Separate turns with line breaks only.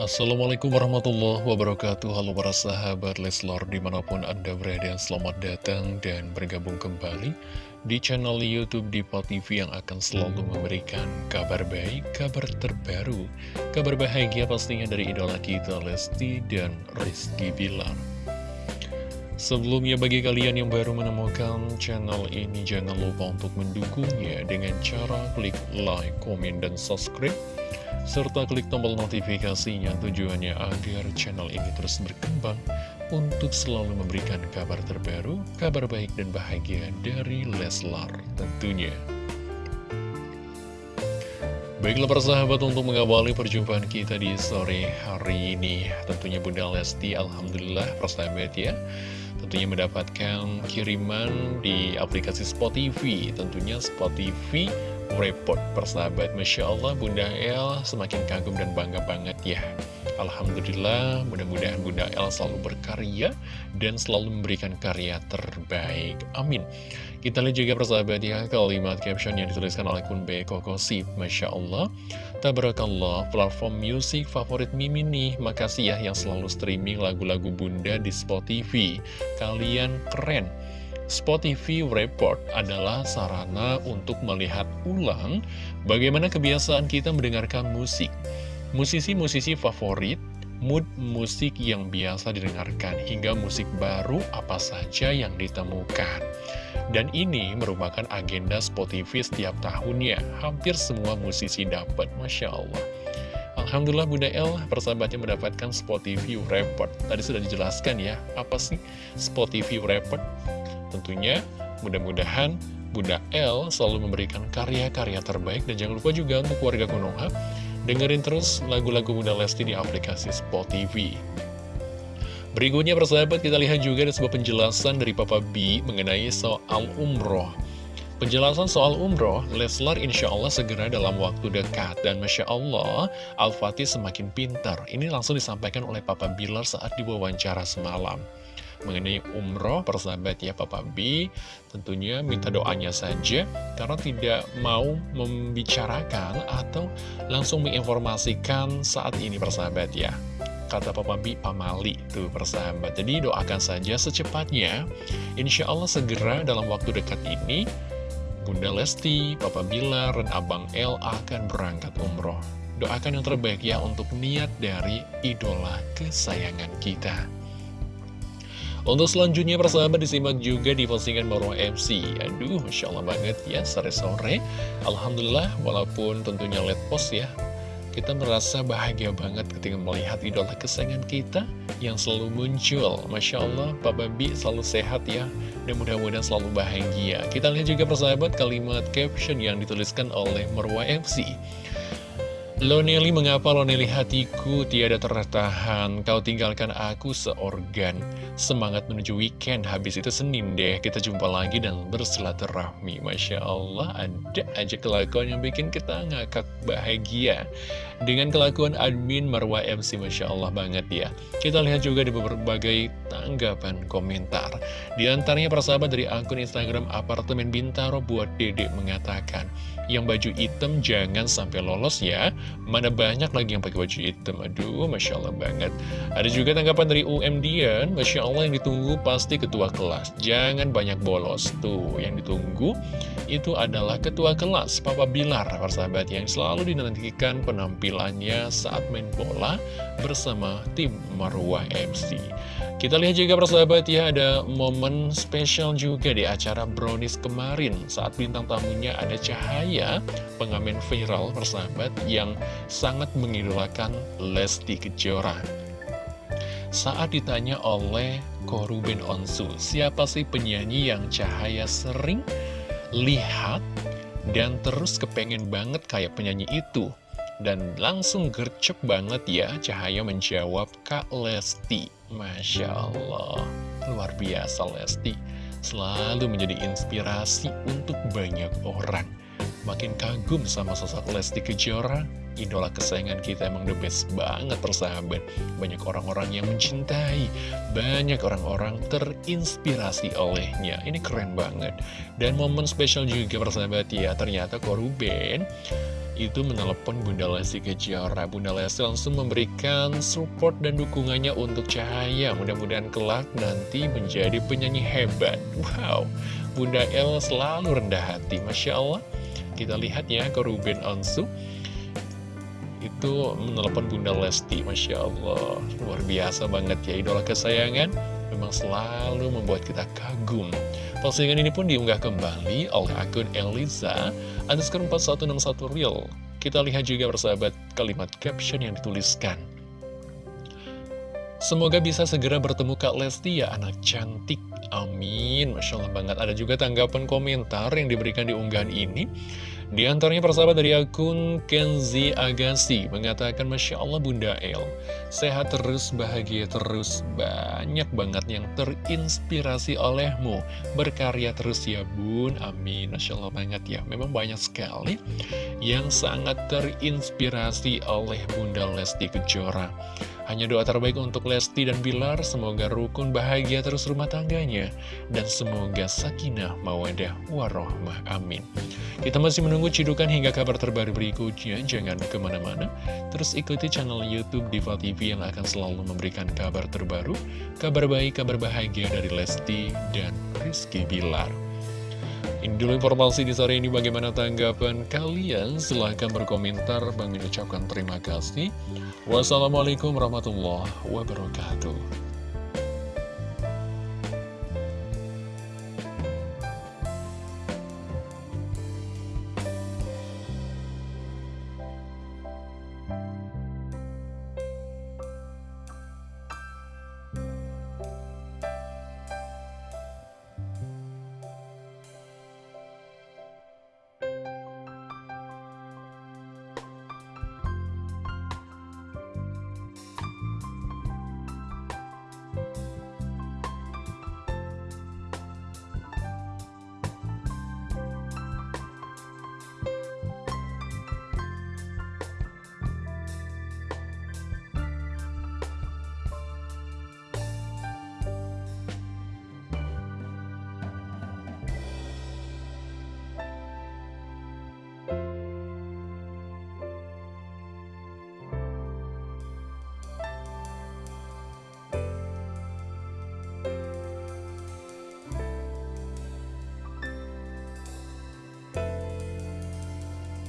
Assalamualaikum warahmatullahi wabarakatuh. Halo para sahabat Leslor di mana pun anda berada Selamat datang dan bergabung kembali di channel Youtube Diva TV Yang akan selalu memberikan kabar baik, kabar terbaru Kabar bahagia pastinya dari idola kita Lesti dan Rizky Bilar. Sebelumnya bagi kalian yang baru menemukan channel ini Jangan lupa untuk mendukungnya dengan cara klik like, komen, dan subscribe serta klik tombol notifikasinya tujuannya agar channel ini terus berkembang untuk selalu memberikan kabar terbaru, kabar baik dan bahagia dari Leslar tentunya. Baiklah persahabat untuk mengawali perjumpaan kita di sore hari ini Tentunya Bunda Lesti Alhamdulillah persahabat ya Tentunya mendapatkan kiriman di aplikasi Spotify Tentunya Spotify report persahabat. Masya Allah Bunda El semakin kagum dan bangga banget ya. Alhamdulillah mudah-mudahan Bunda El selalu berkarya dan selalu memberikan karya terbaik. Amin. Kita lihat juga persahabat ya kalimat caption yang dituliskan oleh Kun B. Kokosip Masya Allah Tabarakallah platform musik favorit Mimin nih. Makasih ya yang selalu streaming lagu-lagu Bunda di Spotify. Kalian keren Spotify Report adalah sarana untuk melihat ulang bagaimana kebiasaan kita mendengarkan musik. Musisi-musisi favorit, mood musik yang biasa didengarkan, hingga musik baru apa saja yang ditemukan. Dan ini merupakan agenda Spotify setiap tahunnya. Hampir semua musisi dapat, Masya Allah. Alhamdulillah Bunda El persahabatnya mendapatkan Spotify Report. Tadi sudah dijelaskan ya, apa sih Spotify Report? Tentunya mudah-mudahan Bunda L selalu memberikan karya-karya terbaik dan jangan lupa juga untuk warga Konoha dengerin terus lagu-lagu Bunda Lesti di aplikasi Spotify. Berikutnya persahabat kita lihat juga ada sebuah penjelasan dari Papa B mengenai soal umroh. Penjelasan soal umroh, Leslar insya Allah segera dalam waktu dekat. Dan Masya Allah, Al-Fatih semakin pintar. Ini langsung disampaikan oleh Papa Bilar saat diwawancara semalam mengenai umroh persahabat ya Papa B. Tentunya minta doanya saja karena tidak mau membicarakan atau langsung menginformasikan saat ini persahabat ya. Kata Papa B pamali tuh persahabat. Jadi doakan saja secepatnya. Insya Allah segera dalam waktu dekat ini Bunda Lesti, Papa Bilar, dan Abang L akan berangkat umroh. Doakan yang terbaik ya untuk niat dari idola kesayangan kita untuk selanjutnya persahabat disimak juga di postingan Marwah MC Aduh Masya Allah banget ya sore-sore. Alhamdulillah walaupun tentunya let post ya Kita merasa bahagia banget ketika melihat idola kesayangan kita Yang selalu muncul. Masya Allah Papa Bi selalu sehat ya Dan mudah-mudahan selalu bahagia. Kita lihat juga persahabat kalimat caption yang dituliskan oleh Marwah MC Loneli mengapa Loneli hatiku tiada tertahan? Kau tinggalkan aku seorgan. Semangat menuju weekend. Habis itu Senin deh. Kita jumpa lagi dan bersilaturahmi. Masya Allah ada aja kelakuan yang bikin kita ngakak bahagia. Dengan kelakuan admin Marwa MC Masya Allah banget ya. Kita lihat juga di berbagai tanggapan komentar. Di antaranya persahabat dari akun Instagram Apartemen Bintaro buat Dedek mengatakan Yang baju hitam jangan sampai lolos ya. Mana banyak lagi yang pakai baju hitam. Aduh, Masya Allah banget. Ada juga tanggapan dari UM Dian. Masya Allah yang ditunggu pasti ketua kelas. Jangan banyak bolos. Tuh, yang ditunggu itu adalah ketua kelas Papa Bilar, persahabat Yang selalu dinantikan penampilannya saat main bola Bersama tim Marwah MC kita lihat juga persahabat ya ada momen spesial juga di acara Brownies kemarin. Saat bintang tamunya ada Cahaya pengamen viral persahabat yang sangat mengidolakan Lesti Kejora. Saat ditanya oleh Koruben Onsu, siapa sih penyanyi yang Cahaya sering lihat dan terus kepengen banget kayak penyanyi itu? Dan langsung gercep banget ya Cahaya menjawab Kak Lesti Masya Allah Luar biasa Lesti Selalu menjadi inspirasi untuk banyak orang Makin kagum sama sosok Lesti Kejora Idola kesayangan kita emang the best banget persahabat Banyak orang-orang yang mencintai Banyak orang-orang terinspirasi olehnya Ini keren banget Dan momen spesial juga persahabat ya Ternyata Koruben itu menelepon Bunda Lesti Kejora. Bunda Lesti langsung memberikan support dan dukungannya untuk Cahaya. Mudah-mudahan kelak nanti menjadi penyanyi hebat. Wow, Bunda El selalu rendah hati. Masya Allah, kita lihat ya ke Ruben Onsu. Itu menelepon Bunda Lesti. Masya Allah, luar biasa banget ya idola kesayangan. Memang selalu membuat kita kagum. Postingan ini pun diunggah kembali oleh akun Eliza underscore 4161 real. Kita lihat juga bersahabat kalimat caption yang dituliskan. Semoga bisa segera bertemu Kak Lesti ya anak cantik. Amin. Masya Allah banget. Ada juga tanggapan komentar yang diberikan di unggahan ini. Di antaranya persahabat dari akun Kenzi Agassi mengatakan Masya Allah Bunda El Sehat terus, bahagia terus Banyak banget yang terinspirasi olehmu Berkarya terus ya bun, amin Masya Allah banget ya Memang banyak sekali yang sangat terinspirasi oleh Bunda Lesti Kejora hanya doa terbaik untuk Lesti dan Bilar, semoga rukun bahagia terus rumah tangganya, dan semoga sakinah mawadah warohmah. Amin. Kita masih menunggu cidukan hingga kabar terbaru berikutnya, jangan ke mana-mana. Terus ikuti channel Youtube Diva TV yang akan selalu memberikan kabar terbaru, kabar baik, kabar bahagia dari Lesti dan Rizky Bilar. Ini dulu informasi di sore ini bagaimana tanggapan kalian? Silahkan berkomentar. Bang ucapkan terima kasih. Wassalamualaikum warahmatullahi wabarakatuh.